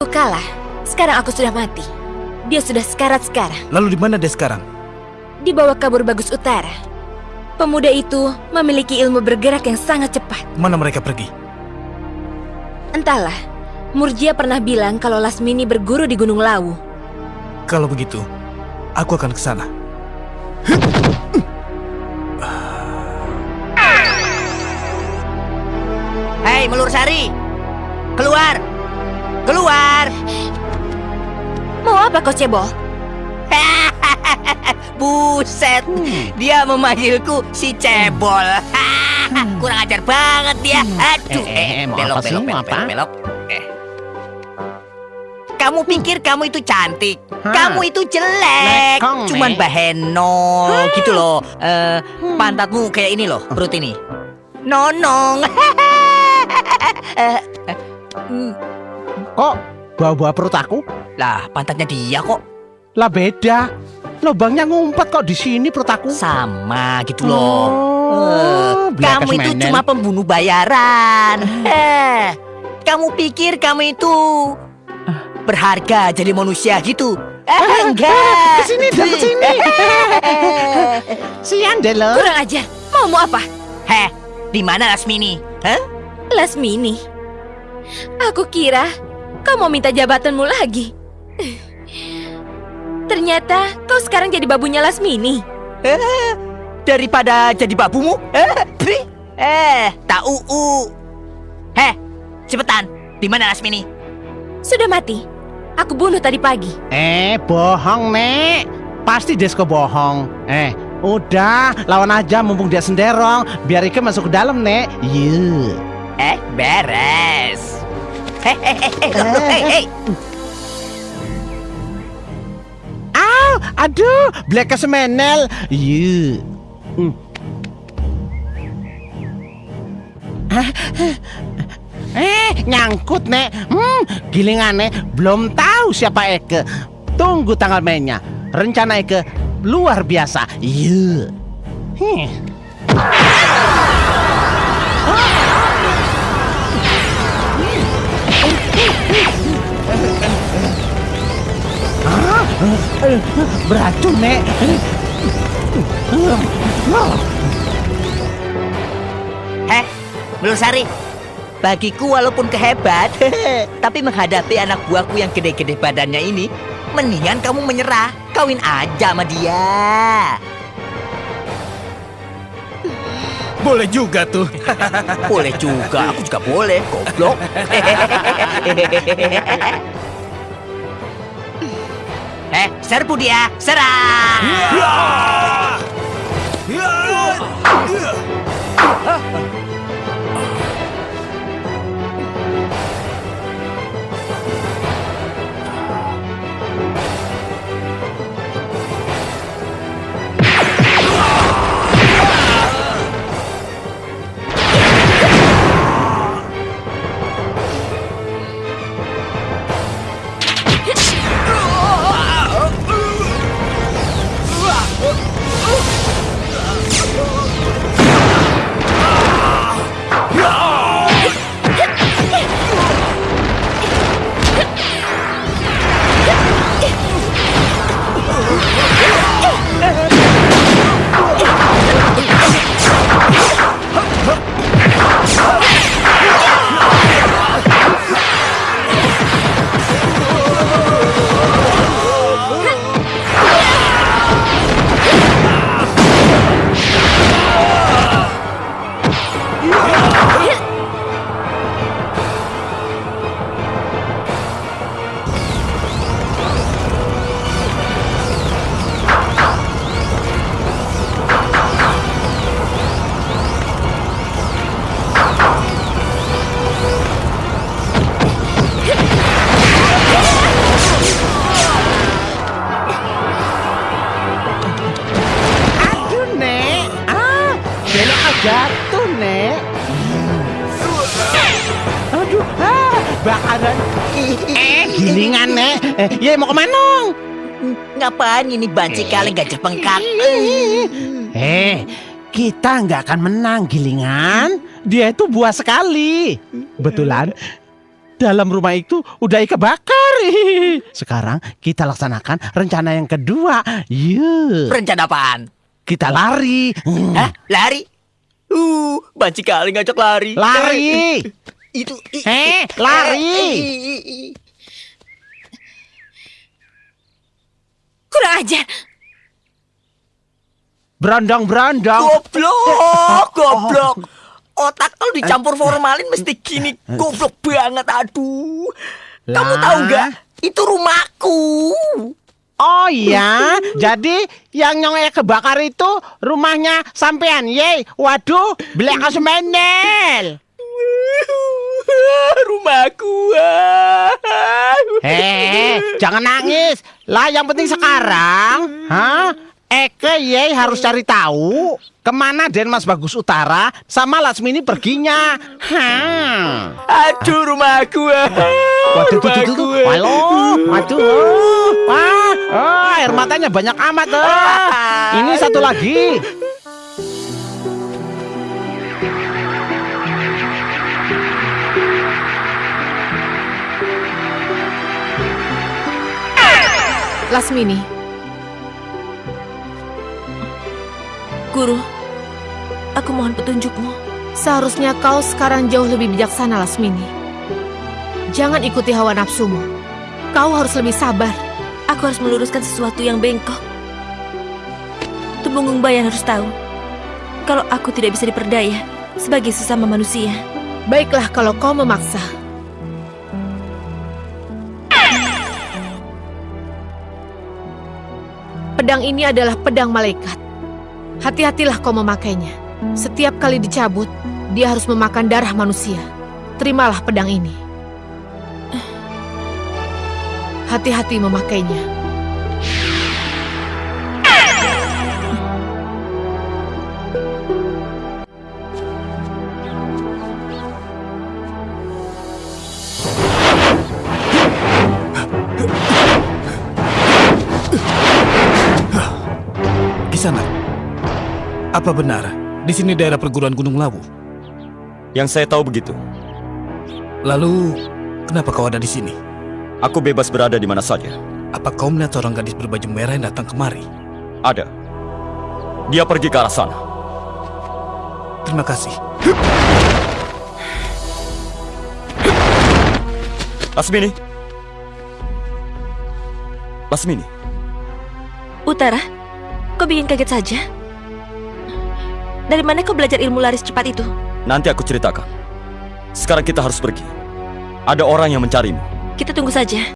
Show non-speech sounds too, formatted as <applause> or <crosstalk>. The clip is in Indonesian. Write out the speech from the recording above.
Aku kalah. Sekarang aku sudah mati. Dia sudah sekarat sekarang. Lalu di mana dia sekarang? Di bawah kabur bagus utara. Pemuda itu memiliki ilmu bergerak yang sangat cepat. Mana mereka pergi? Entahlah, Murjia pernah bilang kalau Lasmini berguru di Gunung Lawu. Kalau begitu, aku akan ke sana. Hei, Melur Sari! Keluar! Apa kau cebol? <laughs> Buset, dia memanggilku si cebol. <laughs> Kurang ajar banget dia. Aduh, Eh, eh, mau belok, belok, belok, belok, belok. Eh. Kamu pikir kamu itu cantik? Hah. Kamu itu jelek, Lekong, cuman Nek. bahenol gitu loh. Eh, pantatmu kayak ini loh, perut ini. Nonong. <laughs> Eh, eh, hmm, Kok bawa-bawa perut aku? Lah, pantatnya dia kok Lah beda. Lubangnya ngumpet kok di sini perut aku. sama gitu loh. Oh, Eh, Black kamu itu cuma pembunuh bayaran. Eh, kamu pikir kamu itu berharga jadi manusia gitu? Eh, enggak. Ke sini dong, ke sini. <laughs> Sian deh lo. Kurang ajar. Maumu apa? Heh, di mana Lasmini? Hah? Lasmini. Aku kira kau mau minta jabatanmu lagi. Ternyata kau sekarang jadi babunya Lasmini. Eh, daripada jadi babumu? Eh, pri. eh, tak uu. Heh, cepetan. Di mana Lasmini? Sudah mati. Aku bunuh tadi pagi. Eh, bohong, Nek. Pasti Desko bohong. Eh, udah, lawan aja mumpung dia senderong. Biar Ike masuk ke dalam, Nek. Yuk. Eh, beres. Hei, hei, hei, hei, aduh, Black Semenel. Yuk. Hmm. Eh, nyangkut, Nek. Hmm, gilingannya belum tahu siapa Eke. Tunggu tanggal mainnya. Rencana Eke luar biasa. Yuk. Hmm. Beracun, Nek. Heh, Melusari. Bagiku walaupun kehebat, <laughs> tapi menghadapi anak buahku yang gede-gede badannya ini, mendingan kamu menyerah. Kawin aja sama dia. Boleh juga tuh. Boleh juga, aku juga boleh. Goblok. <laughs> Eh, serbu dia, serang! Aduh, jatuh, Nek. Aduh, ah, bakaran. Eh, gilingan, Nek. Eh, ya mau ke mana? Ngapain ini banci kalian gajah bengkak? Eh, kita nggak akan menang, gilingan. Dia itu buah sekali. Betulan. dalam rumah itu udah kebakar. Sekarang kita laksanakan rencana yang kedua. Yuk, Rencana apaan? kita lari. Hmm, Hah? Lari? Uh, banci kali ngajak lari. Lari. Itu. Eh, i- lari. i- i- i- Kurang ajar. Berondong-berondong. Goblok, <laughs> goblok. Otak kalau dicampur formalin mesti gini goblok banget. Aduh. Kamu tahu nggak? Itu rumahku. Oh iya, jadi yang nyongnya kebakar itu rumahnya sampean. Ye, waduh, beli menel. <laughs> rumahku. Eh, jangan nangis. Lah yang penting sekarang, hah? Eke ye harus cari tahu ke mana Denmas Bagus Utara sama Lasmini perginya. Hah. Aduh rumahku. Waduh, tuh. Halo, waduh, wah, oh, air matanya banyak amat. Oh. Ini satu lagi. Lasmini, Guru, aku mohon petunjukmu. seharusnya kau sekarang jauh lebih bijaksana, Lasmini. Jangan ikuti hawa nafsumu. Kau harus lebih sabar. Aku harus meluruskan sesuatu yang bengkok. Tumenggung Bayan harus tahu kalau aku tidak bisa diperdaya sebagai sesama manusia. Baiklah kalau kau memaksa. Pedang ini adalah pedang malaikat. Hati-hatilah kau memakainya. Setiap kali dicabut, dia harus memakan darah manusia. Terimalah pedang ini. Hati-hati memakainya. Kisanak, apa benar di sini daerah perguruan Gunung Lawu? Yang saya tahu begitu. Lalu, kenapa kau ada di sini? Aku bebas berada di mana saja. Apa kau melihat seorang gadis berbaju merah yang datang kemari? Ada. Dia pergi ke arah sana. Terima kasih. Lasmini. Lasmini. Utara, kau bikin kaget saja. Dari mana kau belajar ilmu laris cepat itu? Nanti aku ceritakan. Sekarang kita harus pergi. Ada orang yang mencarimu. Kita tunggu saja.